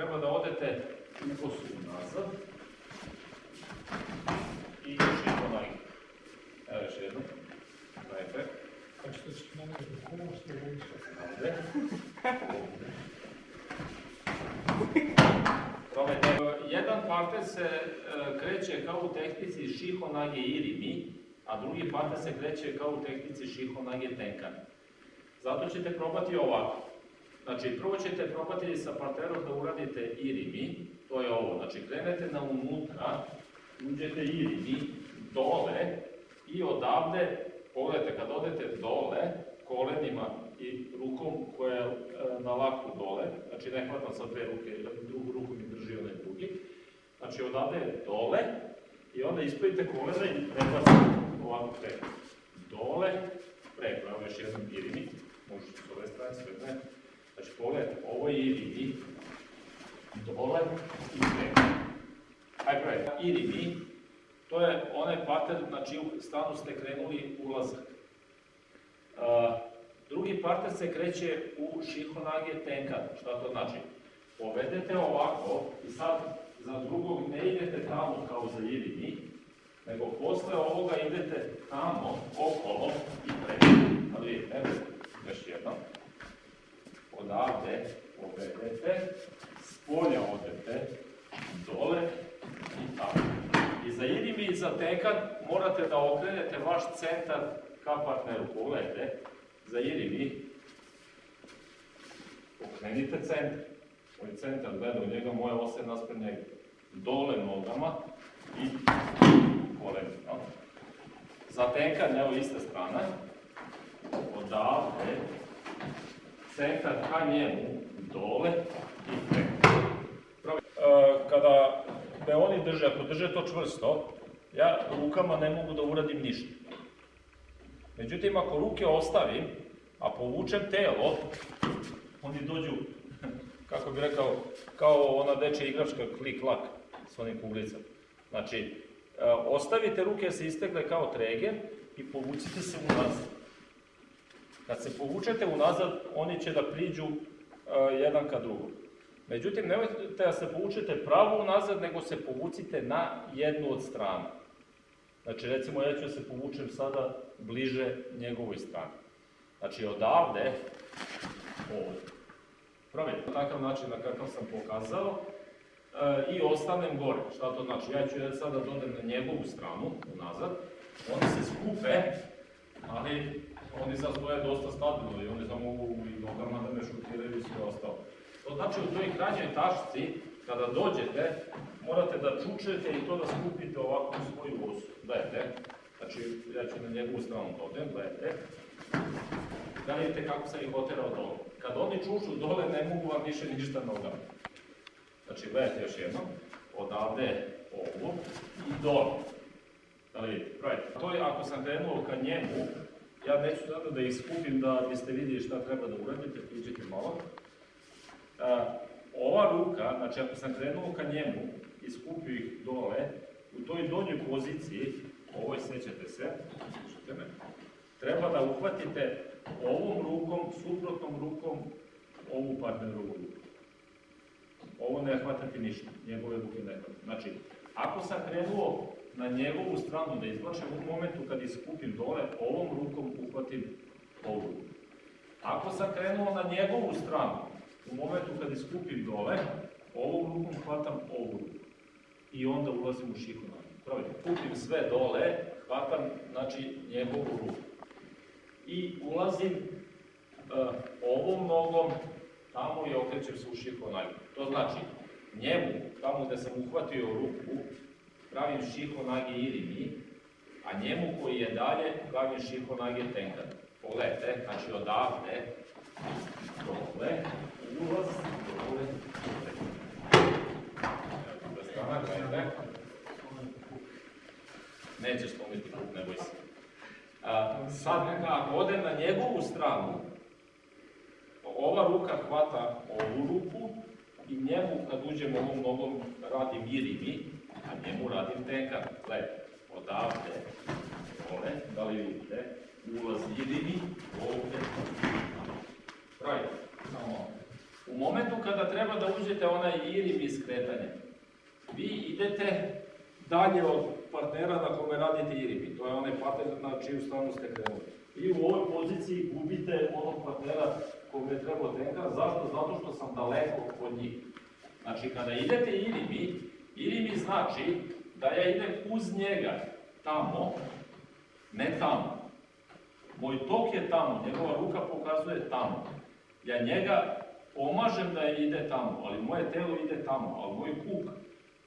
treba da odete u kosu nazad i širimo noge. Evo još jednom. Gledajte. A što će nam da komu ste više? Ovde. Jedan parter se e, kreće kao u tehnici šiho nage irimi, a drugi parter se kreće kao u tehnici šiho nage tenkan. Zato ćete probati ovako. Znači, prvo ćete probati sa parterom da uradite irimi, to je ovo. Znači, krenete na unutra, uđete irimi, dole i odavde, pogledajte, kad odete dole, kolenima i rukom koja je e, na laku dole, znači ne hvatam sa dve ruke, drugu ruku mi drži onaj drugi, znači odavde dole i onda ispojite kolena i prebacite ovako preko. Dole, preko, evo još jedan irimi, možete s ove strane, sve ne. Znači pogledajte, ovo je irimi, dole i preko. Ajde, pogledajte, irimi, to je onaj pattern na čiju stranu ste krenuli ulazak. Uh, drugi parter se kreće u šihonage tenkan. Šta to znači? Povedete ovako i sad za drugog ne idete tamo kao za irimi, nego posle ovoga idete tamo, okolo i preko. Ali vidite, evo, još jednom. Odavde povedete, s polja odete, dole i tamo. I za irimi i za tenkan morate da okrenete vaš centar ka partneru. Pogledajte, za irimi, okrenite centar. Moj centar gleda u njega, moja osa je naspred njega. Dole nogama i kolenima. Za tenkan, evo ista strana, odavde, centar ka njemu, dole i preko. Kada me oni drže, ako drže to čvrsto, ja rukama ne mogu da uradim ništa. Međutim, ako ruke ostavim, a povučem telo, oni dođu, kako bi rekao, kao ona dečja igračka klik-lak s onim kuglicama. Znači, e, ostavite ruke da se istegle kao treger i povucite se unazad. Kad se povučete unazad, oni će da priđu e, jedan ka drugom. Međutim, nemojte da se povučete pravo unazad, nego se povucite na jednu od strana. Znači, recimo, ja ću da se povučem sada bliže njegovoj strani. Znači, odavde, ovdje. Pravi, na takav način na kakav sam pokazao, e, i ostanem gore. Šta to znači? Ja ću sada dodem na njegovu stranu, unazad, oni se skupe, ali oni sad stoje dosta stabilno i oni samo mogu i nogama da me šutiraju i sve ostalo. To znači u toj krađoj tašci, kada dođete, morate da čučete i to da skupite ovako u svoju osu. Gledajte, znači ja ću na njegovu stranu dodem, gledajte. Da vidite kako sam ih oterao dole. Kad oni čušu dole, ne mogu vam više ništa nogama. Znači, gledajte još jednom, odavde ovo i dole. Da li vidite? Right. To je ako sam krenuo ka njemu, ja neću sada da ih skupim da biste vidjeli šta treba da uradite, priđite malo. A, ova ruka, znači ako sam krenuo ka njemu i skupio ih dole, u toj donjoj poziciji, ovoj sećate se, slušajte me, treba da uhvatite ovom rukom, suprotnom rukom, ovu partnerovu ruku. Ovo ne hvatate ništa, njegove ruke ne hvatate. Znači, ako sam krenuo na njegovu stranu da izvlačem u momentu kad iskupim dole, ovom rukom uhvatim ovu ruku. Ako sam krenuo na njegovu stranu, u momentu kad iskupim dole, ovom rukom hvatam ovu ruku. I onda ulazim u šihu kupim sve dole, hvatam, znači, njegovu ruku. I ulazim uh, ovom nogom tamo i okrećem se u šihu nogu. To znači, njemu, tamo gde sam uhvatio ruku, pravim šiho nage irimi, a njemu koji je dalje, pravim šiho nage tenkan. Pogledajte, znači odavde, dole, ulaz, dole, dole. Gledajte. Nećeš slomiti kuk, ne boj se. Sad, ako odem na njegovu stranu, ova ruka hvata ovu ruku i njemu, kad uđem ovom nogom, radim irimi, a njemu radim tenkan. Gledajte, odavde, dole, da li vidite, ulaz irimi, ovde, Right, samo U momentu kada treba da uđete onaj irim iz kretanja, vi idete dalje od partnera na kome radite irimi. To je onaj partner na čiju stranu ste krenuli. I u ovoj poziciji gubite onog partnera kome je trebao tenka. Zašto? Zato što sam daleko od njih. Znači, kada idete irimi, irimi znači da ja idem uz njega tamo, ne tamo. Moj tok je tamo, njegova ruka pokazuje tamo. Ja njega pomažem da ide tamo, ali moje telo ide tamo, ali moj kuk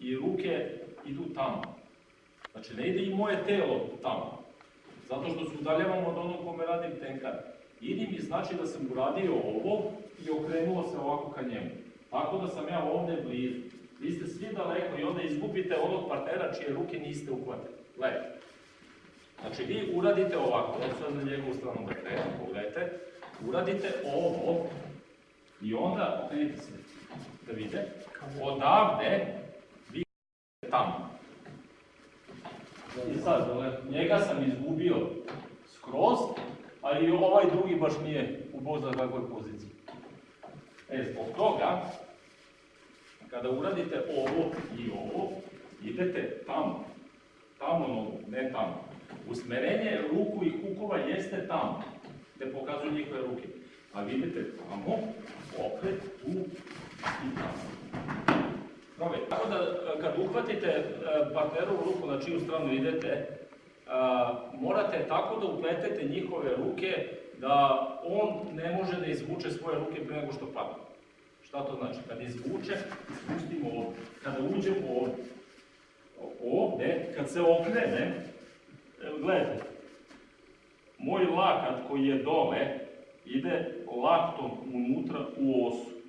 i ruke idu tamo. Znači ne ide i moje telo tamo, zato što se udaljavam od onog kome radim tenkar. Idi mi znači da sam uradio ovo i okrenuo se ovako ka njemu. Tako da sam ja ovdje blizu. Vi ste svi daleko i onda izgubite onog partnera čije ruke niste uhvatili. Gledajte. Znači vi uradite ovako, sad na njegovu stranu da krenem, pogledajte, uradite ovo i onda okrenite se da vide, odavde vi tamo. I sad, njega sam izgubio skroz, a i ovaj drugi baš nije u Bog zna kakvoj poziciji. E, zbog toga, kada uradite ovo i ovo, idete tamo. Tamo nogu, ne tamo. Usmerenje ruku i kukova jeste tamo, gde pokazuju njihove ruke. A vidite tamo, opet, tu i tamo. Dobro, tako da e, kad uhvatite e, partnerovu ruku na čiju stranu idete, e, morate tako da upletete njihove ruke da on ne može da izvuče svoje ruke pre nego što padne. Šta to znači? Kad izvuče, ispustimo ovdje. Kada uđem ovdje, ovdje, kad se okrenem, evo gledajte, moj lakat koji je dole, ide laktom unutra u osu.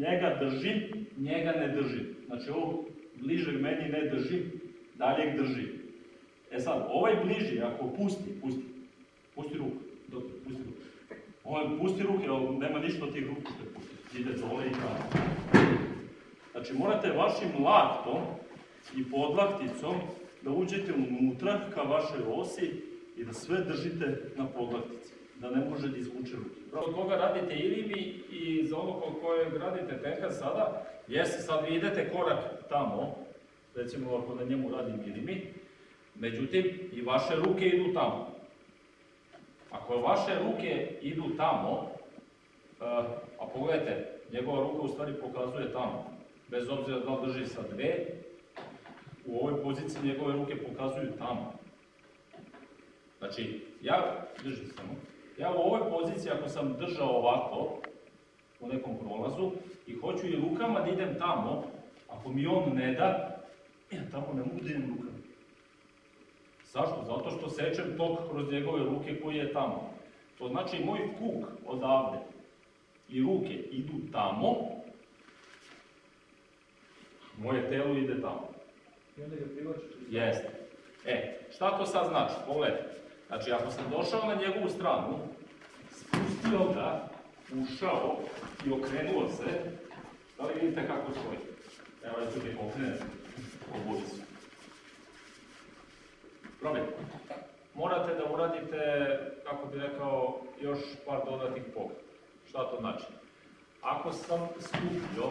Njega držim, njega ne držim. Znači ovo bližeg meni ne držim, daljeg držim. E sad, ovaj bliži, ako pusti, pusti, pusti ruku, doktor, pusti ruku. Ovaj pusti ruke, ali nema ništa od tih ruku što pusti. Ide dole i tamo. Znači morate vašim laktom i podlakticom da uđete unutra ka vašoj osi i da sve držite na podlaktici, da ne može da izvuče ruke. Od koga radite ilimi i za ono kod kojeg radite tenka sada, jeste sad vi idete korak tamo, recimo ako na njemu radim ilimi, međutim i vaše ruke idu tamo. Ako vaše ruke idu tamo, eh, a pogledajte, njegova ruka u stvari pokazuje tamo, bez obzira da drži sa dve, u ovoj poziciji njegove ruke pokazuju tamo. Znači, ja, držim samo, ja u ovoj poziciji ako sam držao ovako, u nekom prolazu, i hoću i rukama da idem tamo, ako mi on ne da, ja tamo ne mogu da idem rukama. Zašto? Zato što sečem tok kroz njegove ruke koji je tamo. To znači moj kuk odavde i ruke idu tamo, moje telo ide tamo. I onda ga privlačiš. Jeste. E, šta to sad znači? Pogledajte. Znači, ako sam došao na njegovu stranu, spustio ga, ušao i okrenuo se, da li vidite kako stoji? Evo, ja ću ti okrenem obujicu. Probajte. Morate da uradite, kako bi rekao, još par dodatnih pogleda. Šta to znači? Ako sam stupio,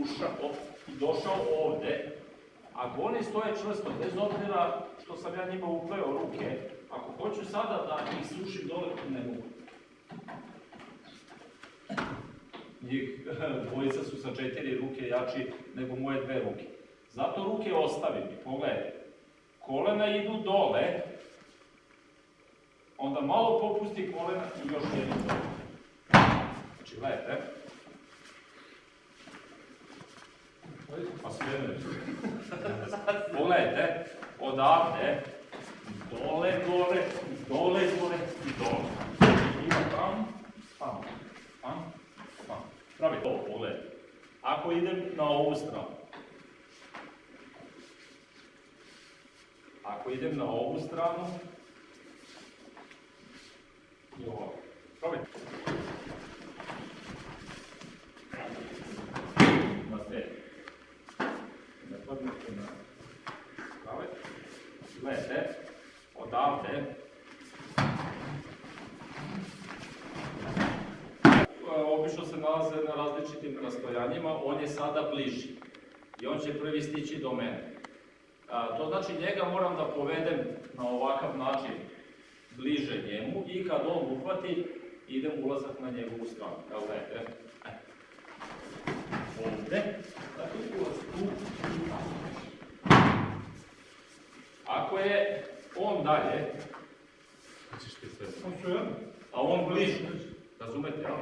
ušao i došao ovde, ako oni stoje čvrsto, bez obzira što sam ja njima upleo ruke, ako hoću sada da ih sušim dole, ne mogu. Njih dvojica su sa četiri ruke jači nego moje dve ruke. Zato ruke ostavim i pogledajte. Kolena idu dole, onda malo popusti kolena i još jedno dole. Znači, gledajte. Pa sve. Pogledajte, odavde, dole, gore, dole, gore i dole. Ima tam, tam, tam, tam. Pravi to, pogledajte. Ako idem na ovu stranu, ako idem na ovu stranu, i ovako. Probajte. Na te. Ne podnete na prave. Gledajte, odavde. E, Obično se nalaze na različitim rastojanjima, on je sada bliži. I on će prvi stići do mene. A, to znači njega moram da povedem na ovakav način bliže njemu i kad on uhvati, idem ulazak na njegovu stranu. Evo gledajte. E. Ovde. Dakle, ulaz tu. Ako je on dalje, ćeš ti sve On su jedan? a on bliže, razumete, ja?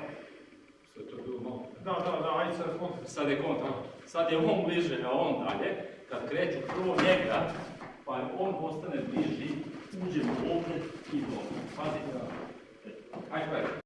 Sve to je bilo malo. Da, da, da, ajde sad kontra. Sad je kontra. Sad je on bliže, a on dalje. Kad kreću prvo njega, pa on postane bliži, uđemo ovdje i dole. Pazite. Ajde, gledaj.